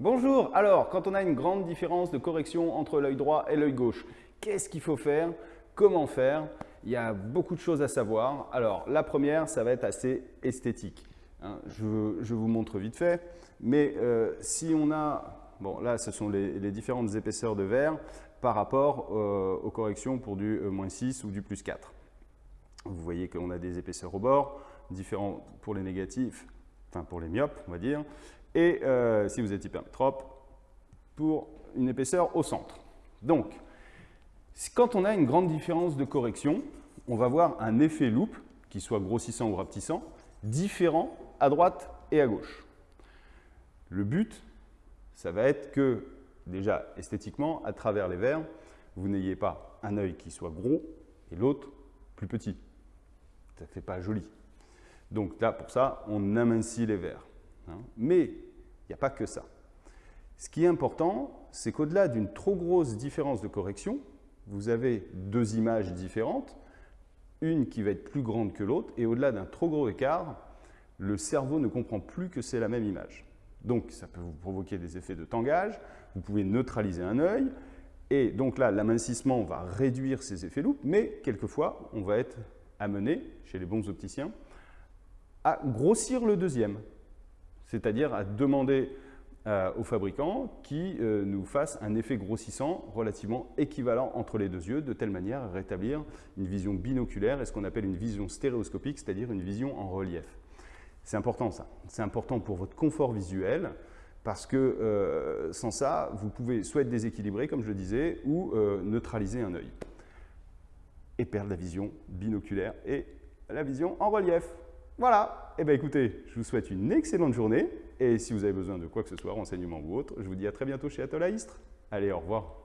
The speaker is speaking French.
Bonjour, alors quand on a une grande différence de correction entre l'œil droit et l'œil gauche, qu'est-ce qu'il faut faire? Comment faire? Il y a beaucoup de choses à savoir. Alors la première, ça va être assez esthétique. Hein. je, vous montre vite fait, mais euh, si on a, bon là ce sont les, différentes épaisseurs de verre par rapport euh, aux corrections pour du euh, moins 6 ou du plus 4. Vous voyez qu'on a des épaisseurs au bord, différents pour les négatifs, enfin pour les myopes on va dire, et euh, si vous êtes hypermétrope, pour une épaisseur au centre. Donc, quand on a une grande différence de correction, on va voir un effet loupe, qui soit grossissant ou rapetissant, différent à droite et à gauche. Le but, ça va être que, déjà esthétiquement, à travers les verres, vous n'ayez pas un œil qui soit gros et l'autre plus petit. Ça ne fait pas joli. Donc là, pour ça, on amincit les verres. Hein. Mais il n'y a pas que ça. Ce qui est important, c'est qu'au-delà d'une trop grosse différence de correction, vous avez deux images différentes, une qui va être plus grande que l'autre, et au-delà d'un trop gros écart, le cerveau ne comprend plus que c'est la même image. Donc ça peut vous provoquer des effets de tangage, vous pouvez neutraliser un œil, et donc là, l'amincissement va réduire ces effets loupes, mais quelquefois, on va être amené, chez les bons opticiens, à grossir le deuxième c'est-à-dire à demander euh, au fabricant qui euh, nous fasse un effet grossissant relativement équivalent entre les deux yeux, de telle manière à rétablir une vision binoculaire et ce qu'on appelle une vision stéréoscopique, c'est-à-dire une vision en relief. C'est important ça, c'est important pour votre confort visuel, parce que euh, sans ça, vous pouvez soit être déséquilibré, comme je le disais, ou neutraliser un œil et perdre la vision binoculaire et la vision en relief. Voilà, eh bien écoutez, je vous souhaite une excellente journée. Et si vous avez besoin de quoi que ce soit, renseignement ou autre, je vous dis à très bientôt chez Atoll Allez, au revoir.